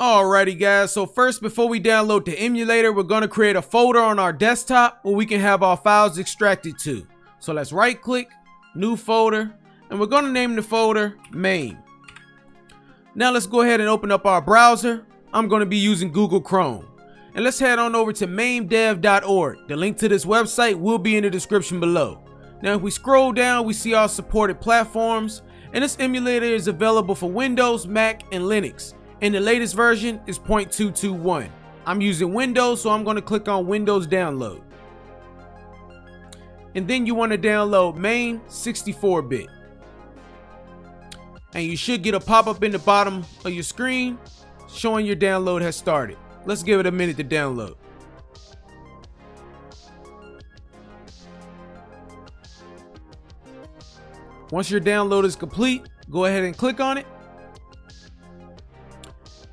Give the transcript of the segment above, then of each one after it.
Alrighty guys, so first before we download the emulator, we're going to create a folder on our desktop where we can have our files extracted to. So let's right click, new folder, and we're going to name the folder MAME. Now let's go ahead and open up our browser. I'm going to be using Google Chrome. And let's head on over to mamedev.org. The link to this website will be in the description below. Now if we scroll down, we see our supported platforms, and this emulator is available for Windows, Mac, and Linux and the latest version is 0.221. I'm using Windows, so I'm going to click on Windows Download. And then you want to download MAME 64-bit. And you should get a pop-up in the bottom of your screen showing your download has started. Let's give it a minute to download. Once your download is complete, go ahead and click on it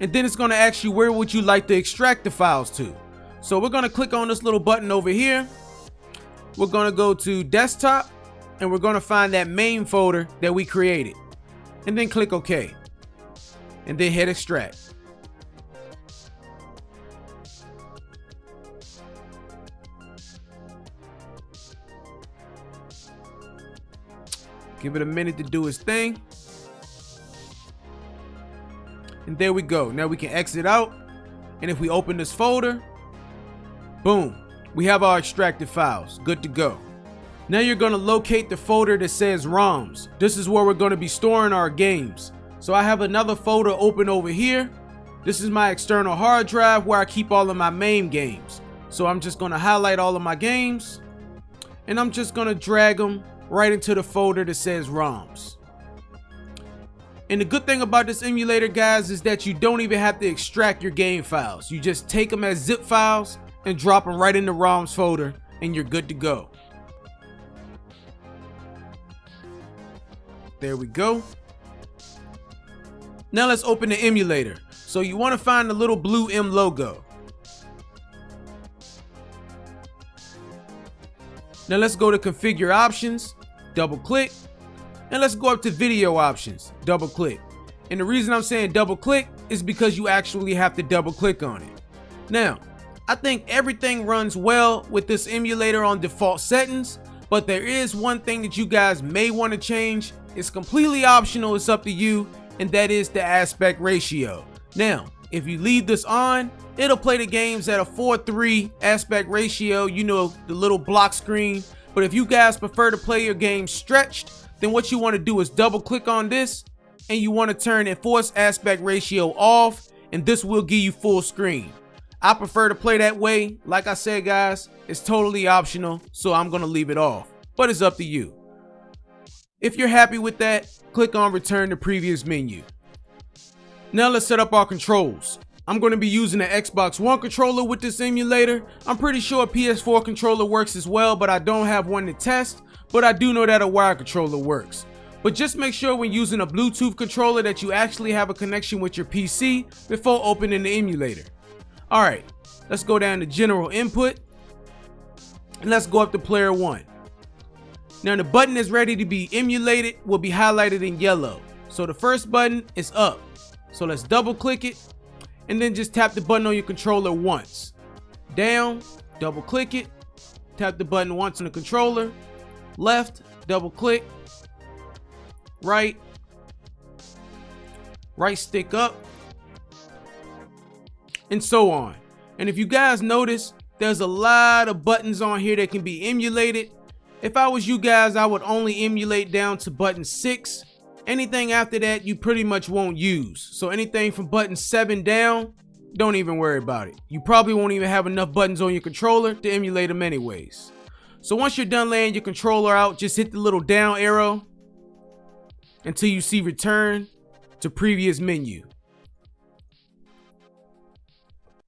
and then it's going to ask you where would you like to extract the files to. So we're going to click on this little button over here. We're going to go to desktop and we're going to find that MAME folder that we created and then click OK and then hit extract. Give it a minute to do its thing. And there we go. Now we can exit out. And if we open this folder, boom, we have our extracted files. Good to go. Now you're going to locate the folder that says ROMs. This is where we're going to be storing our games. So I have another folder open over here. This is my external hard drive where I keep all of my MAME games. So I'm just going to highlight all of my games and I'm just going to drag them right into the folder that says ROMs. And the good thing about this emulator, guys, is that you don't even have to extract your game files. You just take them as zip files and drop them right in the ROMs folder and you're good to go. There we go. Now let's open the emulator. So you want to find the little blue M logo. Now let's go to configure options, double click, and let's go up to video options, double click. And the reason I'm saying double click is because you actually have to double click on it. Now, I think everything runs well with this emulator on default settings, but there is one thing that you guys may want to change. It's completely optional, it's up to you, and that is the aspect ratio. Now, if you leave this on, it'll play the games at a 4-3 aspect ratio, you know, the little block screen. But if you guys prefer to play your game stretched, then what you want to do is double click on this and you want to turn enforce aspect ratio off and this will give you full screen. I prefer to play that way. Like I said, guys, it's totally optional, so I'm going to leave it off, but it's up to you. If you're happy with that, click on return to previous menu. Now let's set up our controls. I'm going to be using an Xbox One controller with this emulator. I'm pretty sure a PS4 controller works as well, but I don't have one to test but I do know that a wire controller works. But just make sure when using a Bluetooth controller that you actually have a connection with your PC before opening the emulator. Alright, let's go down to general input and let's go up to player 1. Now the button is ready to be emulated will be highlighted in yellow. So the first button is up. So let's double click it and then just tap the button on your controller once. Down, double click it, tap the button once on the controller, left, double click, right, right stick up, and so on. And if you guys notice, there's a lot of buttons on here that can be emulated. If I was you guys, I would only emulate down to button 6. Anything after that, you pretty much won't use. So anything from button 7 down, don't even worry about it. You probably won't even have enough buttons on your controller to emulate them anyways. So once you're done laying your controller out, just hit the little down arrow until you see return to previous menu.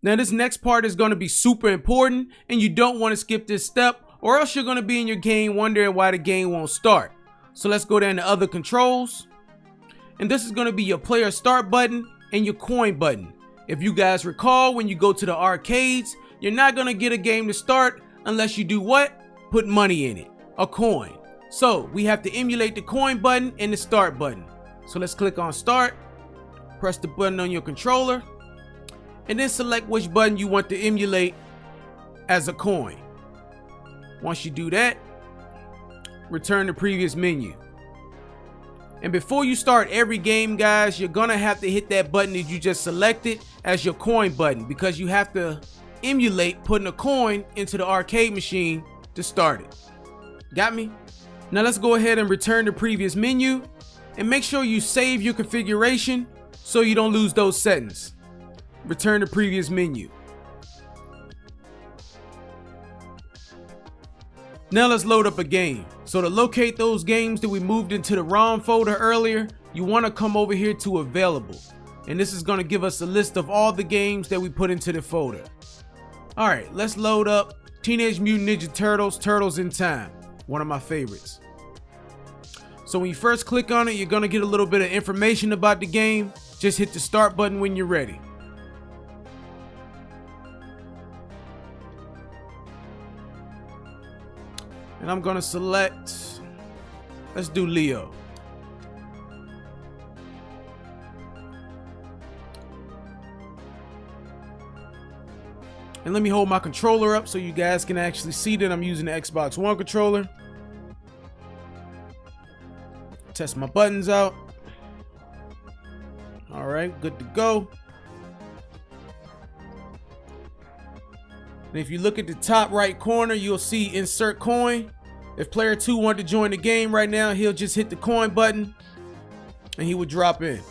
Now this next part is going to be super important and you don't want to skip this step or else you're going to be in your game wondering why the game won't start. So let's go down to other controls. And this is going to be your player start button and your coin button. If you guys recall when you go to the arcades, you're not going to get a game to start unless you do what? Put money in it, a coin. So we have to emulate the coin button and the start button. So let's click on start, press the button on your controller, and then select which button you want to emulate as a coin. Once you do that, return to previous menu. And before you start every game, guys, you're gonna have to hit that button that you just selected as your coin button because you have to emulate putting a coin into the arcade machine to start it. Got me? Now let's go ahead and return to previous menu and make sure you save your configuration so you don't lose those settings. Return to previous menu. Now let's load up a game. So to locate those games that we moved into the ROM folder earlier, you want to come over here to available. And this is going to give us a list of all the games that we put into the folder. Alright, let's load up Teenage Mutant Ninja Turtles, Turtles in Time. One of my favorites. So when you first click on it, you're going to get a little bit of information about the game. Just hit the start button when you're ready. And I'm gonna select, let's do Leo. And let me hold my controller up so you guys can actually see that I'm using the Xbox One controller. Test my buttons out. All right, good to go. And if you look at the top right corner, you'll see insert coin. If player two wanted to join the game right now, he'll just hit the coin button and he would drop in.